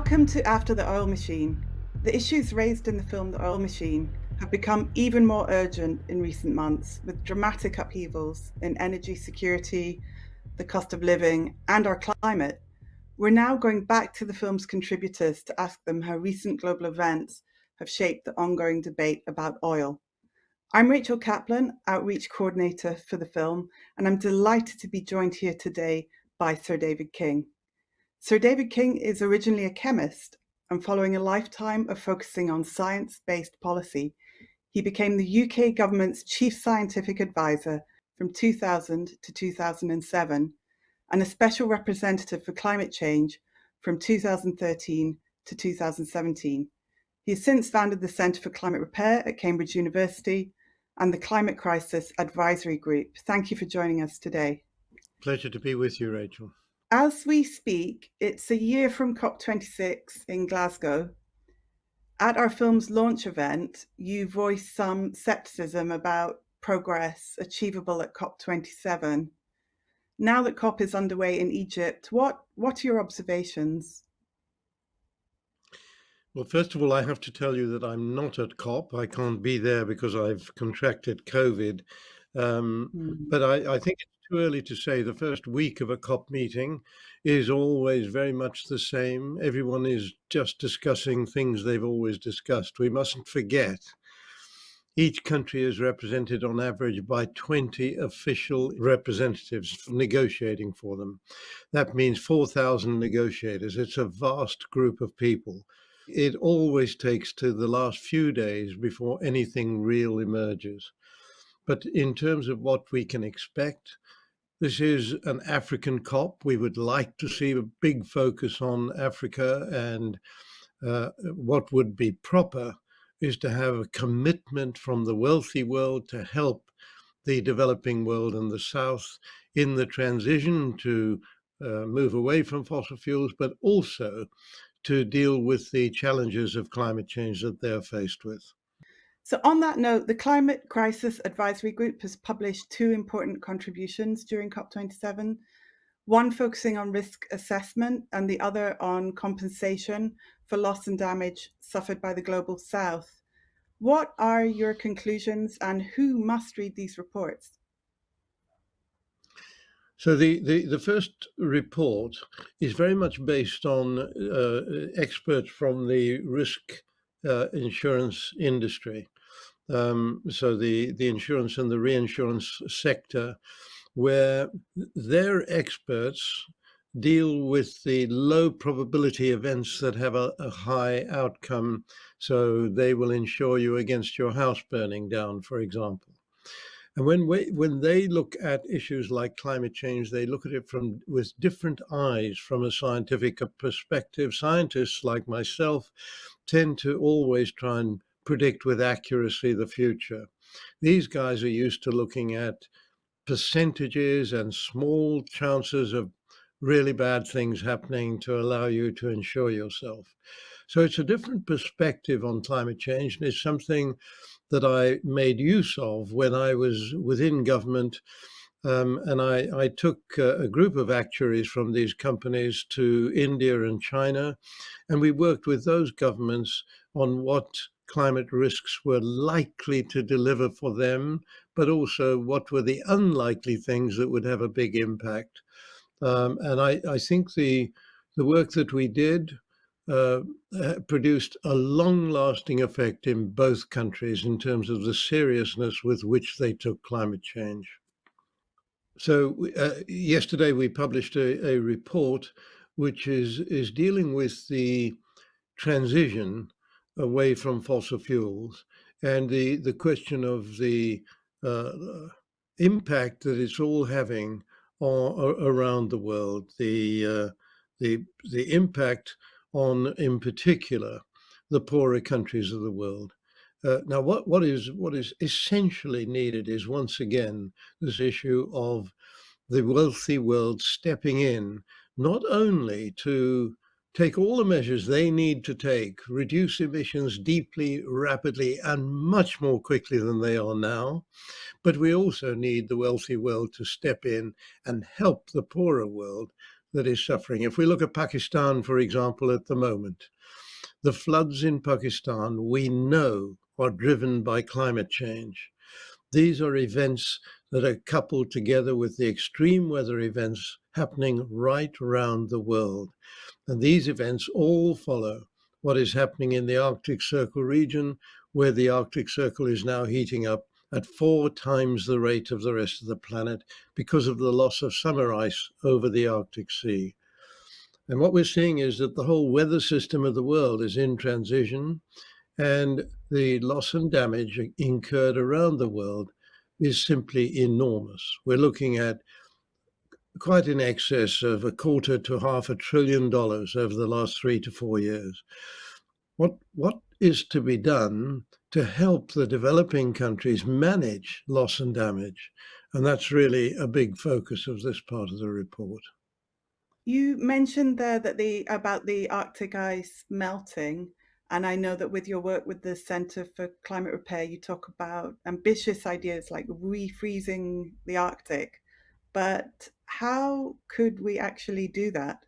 Welcome to After the Oil Machine. The issues raised in the film The Oil Machine have become even more urgent in recent months with dramatic upheavals in energy security, the cost of living, and our climate. We're now going back to the film's contributors to ask them how recent global events have shaped the ongoing debate about oil. I'm Rachel Kaplan, Outreach Coordinator for the film, and I'm delighted to be joined here today by Sir David King. Sir David King is originally a chemist, and following a lifetime of focusing on science-based policy, he became the UK government's chief scientific advisor from 2000 to 2007, and a special representative for climate change from 2013 to 2017. He has since founded the Centre for Climate Repair at Cambridge University and the Climate Crisis Advisory Group. Thank you for joining us today. Pleasure to be with you, Rachel. As we speak, it's a year from COP26 in Glasgow. At our film's launch event, you voiced some scepticism about progress achievable at COP27. Now that COP is underway in Egypt, what, what are your observations? Well, first of all, I have to tell you that I'm not at COP. I can't be there because I've contracted COVID. Um, mm. But I, I, think too early to say. The first week of a COP meeting is always very much the same. Everyone is just discussing things they've always discussed. We mustn't forget each country is represented on average by 20 official representatives negotiating for them. That means 4,000 negotiators. It's a vast group of people. It always takes to the last few days before anything real emerges. But in terms of what we can expect, this is an African COP. We would like to see a big focus on Africa and uh, what would be proper is to have a commitment from the wealthy world to help the developing world and the South in the transition to uh, move away from fossil fuels, but also to deal with the challenges of climate change that they're faced with. So on that note, the Climate Crisis Advisory Group has published two important contributions during COP27, one focusing on risk assessment and the other on compensation for loss and damage suffered by the Global South. What are your conclusions and who must read these reports? So the, the, the, first report is very much based on uh, experts from the risk uh, insurance industry um, so the, the insurance and the reinsurance sector, where their experts deal with the low probability events that have a, a, high outcome. So they will insure you against your house burning down, for example. And when we, when they look at issues like climate change, they look at it from with different eyes from a scientific perspective. Scientists like myself tend to always try and predict with accuracy the future. These guys are used to looking at percentages and small chances of really bad things happening to allow you to insure yourself. So it's a different perspective on climate change and it's something that I made use of when I was within government um, and I, I took uh, a group of actuaries from these companies to India and China, and we worked with those governments on what climate risks were likely to deliver for them, but also what were the unlikely things that would have a big impact. Um, and I, I, think the, the work that we did uh, produced a long-lasting effect in both countries in terms of the seriousness with which they took climate change. So uh, yesterday we published a, a report which is, is dealing with the transition away from fossil fuels and the, the question of the uh, impact that it's all having around the world, the, uh, the, the impact on, in particular, the poorer countries of the world. Uh, now, what, what is what is essentially needed is once again this issue of the wealthy world stepping in, not only to take all the measures they need to take, reduce emissions deeply, rapidly, and much more quickly than they are now. But we also need the wealthy world to step in and help the poorer world that is suffering. If we look at Pakistan, for example, at the moment, the floods in Pakistan, we know, are driven by climate change. These are events that are coupled together with the extreme weather events happening right around the world. And these events all follow what is happening in the Arctic Circle region, where the Arctic Circle is now heating up at four times the rate of the rest of the planet because of the loss of summer ice over the Arctic Sea. And what we're seeing is that the whole weather system of the world is in transition and the loss and damage incurred around the world is simply enormous. We're looking at quite in excess of a quarter to half a trillion dollars over the last three to four years. What, what is to be done to help the developing countries manage loss and damage? And that's really a big focus of this part of the report. You mentioned there that the about the Arctic ice melting and I know that with your work with the Center for Climate Repair, you talk about ambitious ideas like refreezing the Arctic. But how could we actually do that?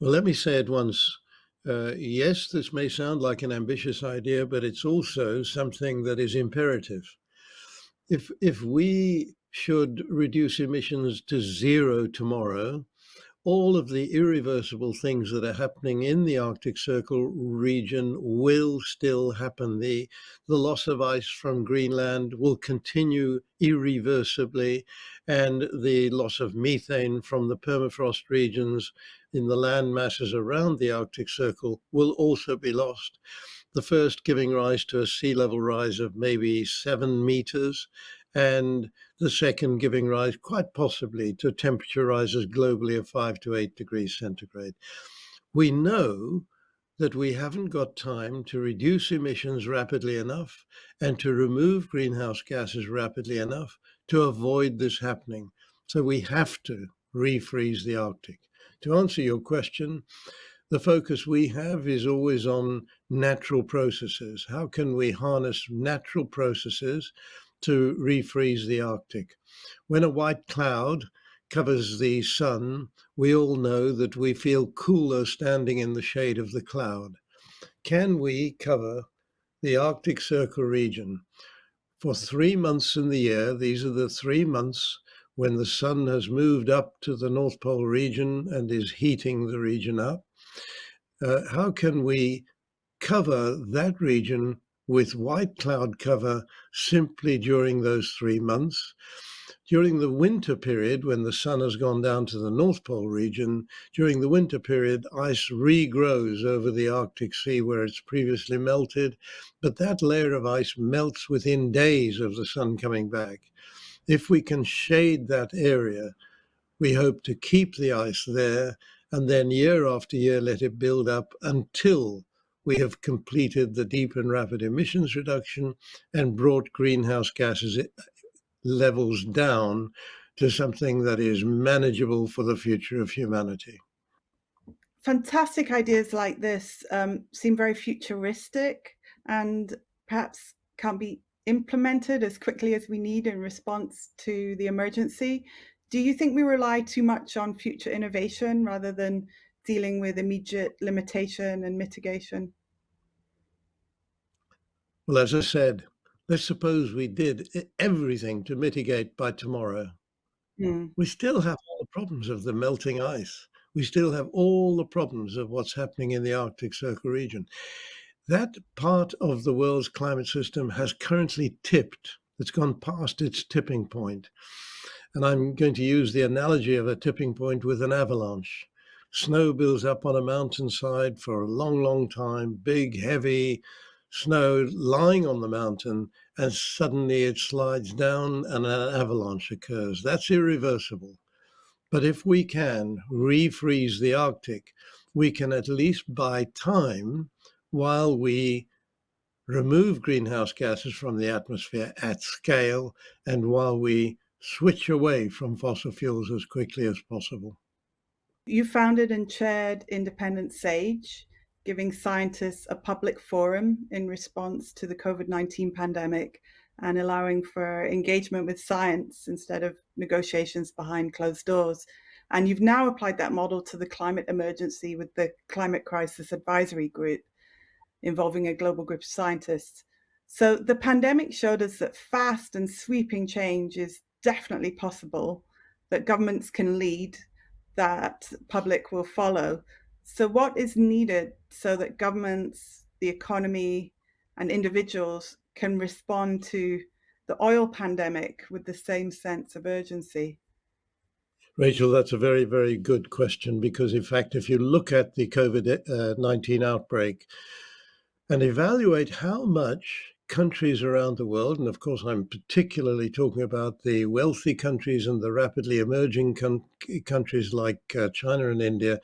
Well, let me say at once uh, yes, this may sound like an ambitious idea, but it's also something that is imperative. If, if we should reduce emissions to zero tomorrow, all of the irreversible things that are happening in the Arctic Circle region will still happen. The, the loss of ice from Greenland will continue irreversibly, and the loss of methane from the permafrost regions in the land masses around the Arctic Circle will also be lost. The first giving rise to a sea level rise of maybe seven meters, and the second giving rise quite possibly to temperature rises globally of five to eight degrees centigrade. We know that we haven't got time to reduce emissions rapidly enough and to remove greenhouse gases rapidly enough to avoid this happening. So we have to refreeze the Arctic. To answer your question, the focus we have is always on natural processes. How can we harness natural processes to refreeze the Arctic. When a white cloud covers the sun, we all know that we feel cooler standing in the shade of the cloud. Can we cover the Arctic Circle region for three months in the year? These are the three months when the sun has moved up to the North Pole region and is heating the region up. Uh, how can we cover that region with white cloud cover simply during those three months. During the winter period, when the sun has gone down to the North Pole region, during the winter period, ice regrows over the Arctic Sea where it's previously melted, but that layer of ice melts within days of the sun coming back. If we can shade that area, we hope to keep the ice there and then year after year let it build up until we have completed the deep and rapid emissions reduction and brought greenhouse gases levels down to something that is manageable for the future of humanity. Fantastic ideas like this um, seem very futuristic and perhaps can't be implemented as quickly as we need in response to the emergency. Do you think we rely too much on future innovation rather than dealing with immediate limitation and mitigation? Well, as I said, let's suppose we did everything to mitigate by tomorrow. Mm. We still have all the problems of the melting ice. We still have all the problems of what's happening in the Arctic Circle region. That part of the world's climate system has currently tipped. It's gone past its tipping point. And I'm going to use the analogy of a tipping point with an avalanche snow builds up on a mountainside for a long, long time, big, heavy snow lying on the mountain, and suddenly it slides down and an avalanche occurs. That's irreversible. But if we can refreeze the Arctic, we can at least buy time while we remove greenhouse gases from the atmosphere at scale and while we switch away from fossil fuels as quickly as possible. You founded and chaired Independent Sage, giving scientists a public forum in response to the COVID-19 pandemic and allowing for engagement with science instead of negotiations behind closed doors. And you've now applied that model to the climate emergency with the Climate Crisis Advisory Group involving a global group of scientists. So the pandemic showed us that fast and sweeping change is definitely possible, that governments can lead, that public will follow. So what is needed so that governments, the economy, and individuals can respond to the oil pandemic with the same sense of urgency? Rachel, that's a very, very good question because, in fact, if you look at the COVID 19 outbreak and evaluate how much countries around the world, and of course, I'm particularly talking about the wealthy countries and the rapidly emerging countries like uh, China and India,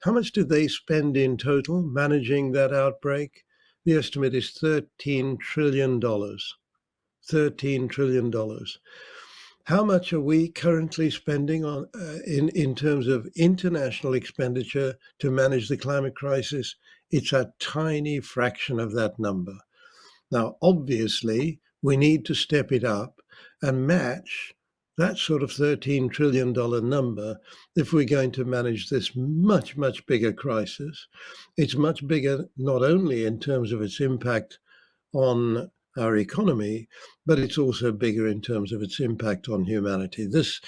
how much do they spend in total managing that outbreak? The estimate is $13 trillion. $13 trillion. How much are we currently spending on uh, in, in terms of international expenditure to manage the climate crisis? It's a tiny fraction of that number. Now, obviously, we need to step it up and match that sort of $13 trillion number if we're going to manage this much, much bigger crisis. It's much bigger, not only in terms of its impact on our economy, but it's also bigger in terms of its impact on humanity. This,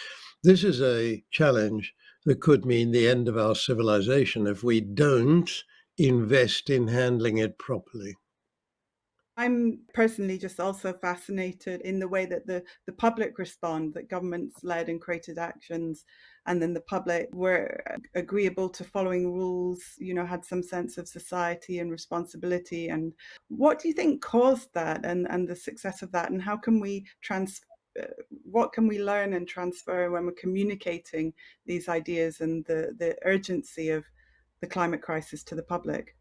this is a challenge that could mean the end of our civilization if we don't invest in handling it properly. I'm personally just also fascinated in the way that the, the public respond, that governments led and created actions, and then the public were agreeable to following rules, you know, had some sense of society and responsibility. And what do you think caused that and, and the success of that? And how can we trans uh, what can we learn and transfer when we're communicating these ideas and the, the urgency of the climate crisis to the public?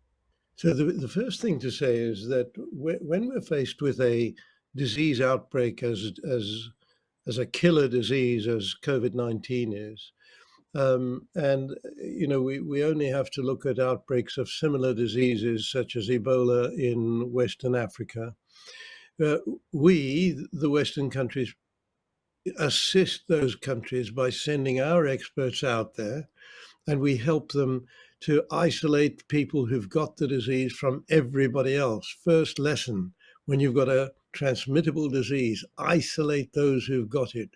So the, the first thing to say is that when we're faced with a disease outbreak as as as a killer disease as COVID-19 is, um, and you know we, we only have to look at outbreaks of similar diseases such as Ebola in Western Africa. Uh, we, the Western countries, assist those countries by sending our experts out there, and we help them to isolate people who've got the disease from everybody else. First lesson when you've got a transmittable disease, isolate those who've got it.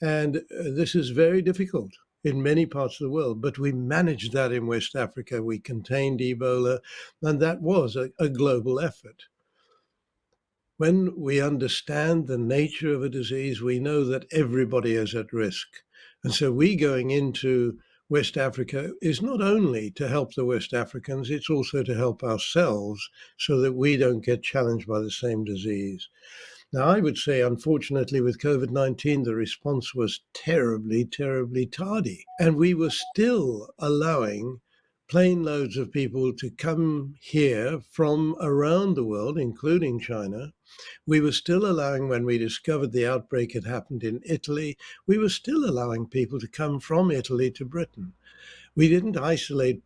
And uh, this is very difficult in many parts of the world, but we managed that in West Africa. We contained Ebola, and that was a, a global effort. When we understand the nature of a disease, we know that everybody is at risk. And so we going into West Africa is not only to help the West Africans, it's also to help ourselves so that we don't get challenged by the same disease. Now, I would say, unfortunately, with COVID 19, the response was terribly, terribly tardy. And we were still allowing plane loads of people to come here from around the world, including China. We were still allowing, when we discovered the outbreak had happened in Italy, we were still allowing people to come from Italy to Britain. We didn't isolate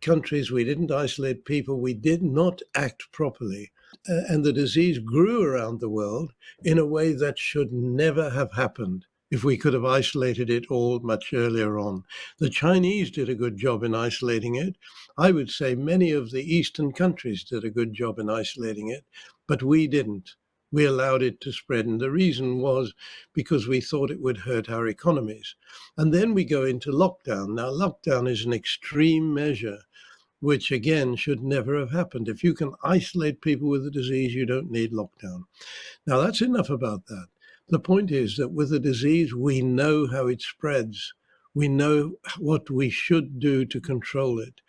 countries, we didn't isolate people, we did not act properly. Uh, and the disease grew around the world in a way that should never have happened if we could have isolated it all much earlier on. The Chinese did a good job in isolating it. I would say many of the Eastern countries did a good job in isolating it, but we didn't. We allowed it to spread. And the reason was because we thought it would hurt our economies. And then we go into lockdown. Now, lockdown is an extreme measure which again should never have happened. If you can isolate people with the disease, you don't need lockdown. Now, that's enough about that. The point is that with a disease, we know how it spreads. We know what we should do to control it.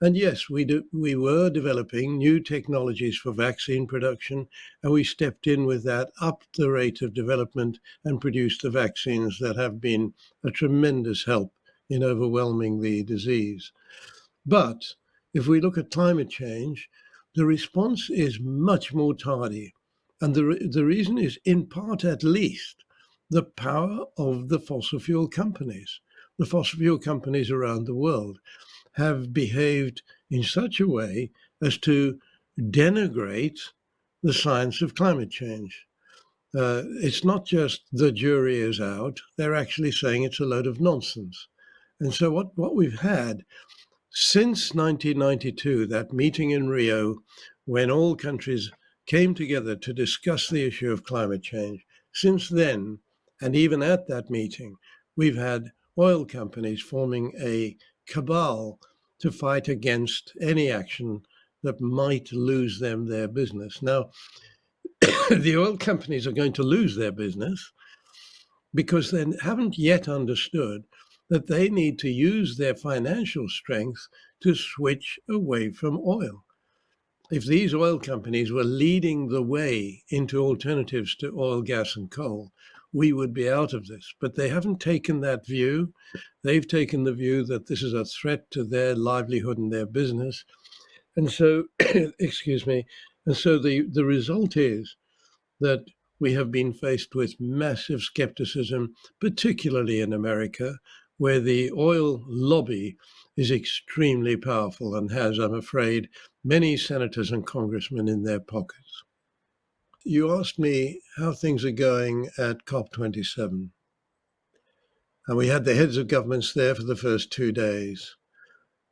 And yes, we do, we were developing new technologies for vaccine production, and we stepped in with that, up the rate of development, and produced the vaccines that have been a tremendous help in overwhelming the disease. But if we look at climate change, the response is much more tardy. And the, the reason is, in part at least, the power of the fossil fuel companies. The fossil fuel companies around the world have behaved in such a way as to denigrate the science of climate change. Uh, it's not just the jury is out, they're actually saying it's a load of nonsense. And so what, what we've had since 1992, that meeting in Rio, when all countries came together to discuss the issue of climate change, since then, and even at that meeting, we've had oil companies forming a cabal to fight against any action that might lose them their business. Now, the oil companies are going to lose their business because they haven't yet understood that they need to use their financial strength to switch away from oil. If these oil companies were leading the way into alternatives to oil, gas, and coal, we would be out of this. But they haven't taken that view. They've taken the view that this is a threat to their livelihood and their business. And so, excuse me, and so the, the result is that we have been faced with massive skepticism, particularly in America, where the oil lobby is extremely powerful and has, I'm afraid, many senators and congressmen in their pockets. You asked me how things are going at COP27. And we had the heads of governments there for the first two days.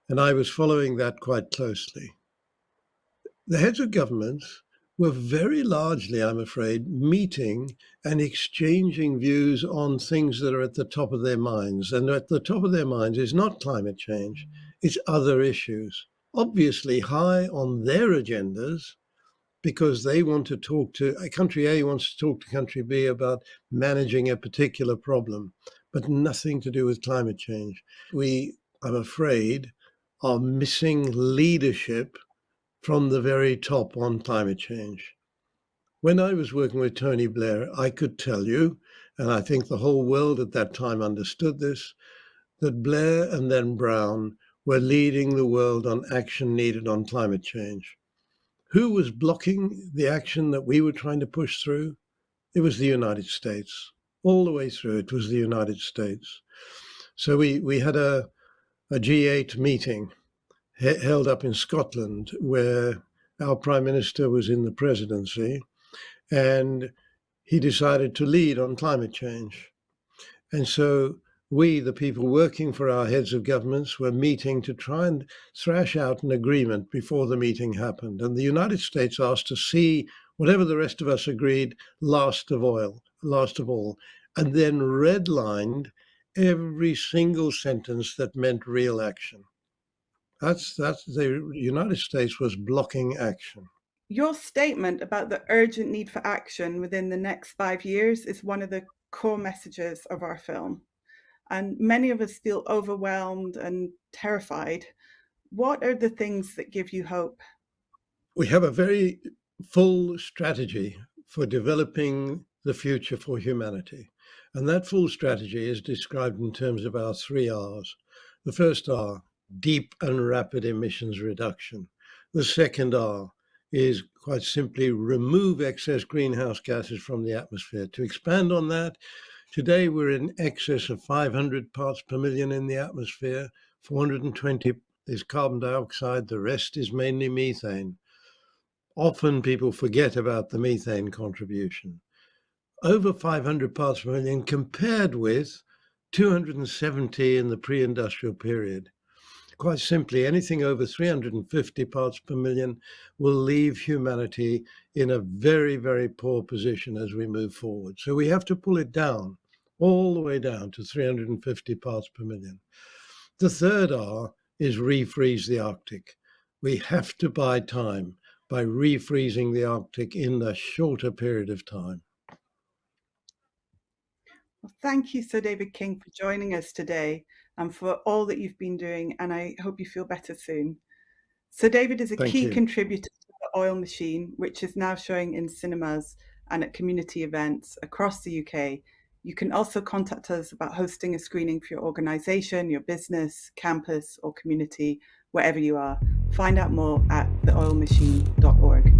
And I was following that quite closely. The heads of governments were very largely, I'm afraid, meeting and exchanging views on things that are at the top of their minds. And at the top of their minds is not climate change, it's other issues. Obviously, high on their agendas because they want to talk to uh, country A wants to talk to country B about managing a particular problem, but nothing to do with climate change. We, I'm afraid, are missing leadership from the very top on climate change. When I was working with Tony Blair, I could tell you, and I think the whole world at that time understood this, that Blair and then Brown were leading the world on action needed on climate change. Who was blocking the action that we were trying to push through? It was the United States. All the way through, it was the United States. So we, we had a, a G8 meeting held up in Scotland where our Prime Minister was in the presidency and he decided to lead on climate change. And so we, the people working for our heads of governments, were meeting to try and thrash out an agreement before the meeting happened. And the United States asked to see whatever the rest of us agreed last of oil, last of all, and then redlined every single sentence that meant real action. That's that's the United States was blocking action. Your statement about the urgent need for action within the next five years is one of the core messages of our film and many of us feel overwhelmed and terrified. What are the things that give you hope? We have a very full strategy for developing the future for humanity. And that full strategy is described in terms of our three R's. The first R, deep and rapid emissions reduction. The second R is quite simply remove excess greenhouse gases from the atmosphere. To expand on that, Today, we're in excess of 500 parts per million in the atmosphere. 420 is carbon dioxide, the rest is mainly methane. Often people forget about the methane contribution. Over 500 parts per million compared with 270 in the pre industrial period. Quite simply, anything over 350 parts per million will leave humanity in a very, very poor position as we move forward. So we have to pull it down, all the way down to 350 parts per million. The third R is refreeze the Arctic. We have to buy time by refreezing the Arctic in a shorter period of time. Well, thank you, Sir David King, for joining us today and for all that you've been doing. And I hope you feel better soon. So David is a Thank key you. contributor Oil Machine, which is now showing in cinemas and at community events across the UK. You can also contact us about hosting a screening for your organization, your business, campus, or community, wherever you are. Find out more at theoilmachine.org.